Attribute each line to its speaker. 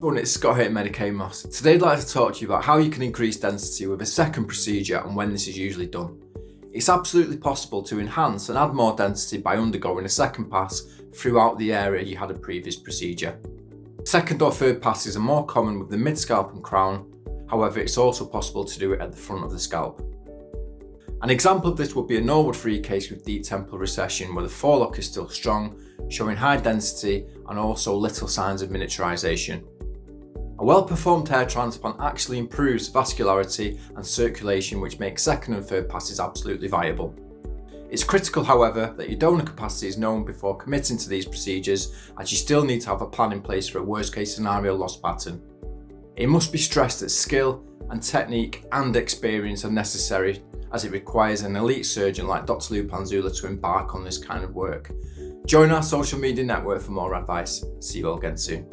Speaker 1: Everyone, it's Scott here at Medicaid Moss. Today I'd like to talk to you about how you can increase density with a second procedure and when this is usually done. It's absolutely possible to enhance and add more density by undergoing a second pass throughout the area you had a previous procedure. Second or third passes are more common with the mid-scalp and crown, however it's also possible to do it at the front of the scalp. An example of this would be a Norwood 3 case with deep temporal recession where the forelock is still strong, showing high density and also little signs of miniaturisation. A well-performed hair transplant actually improves vascularity and circulation which makes second and third passes absolutely viable. It's critical however that your donor capacity is known before committing to these procedures as you still need to have a plan in place for a worst case scenario loss pattern. It must be stressed that skill and technique and experience are necessary as it requires an elite surgeon like Dr. Lupanzula to embark on this kind of work. Join our social media network for more advice. See you all again soon.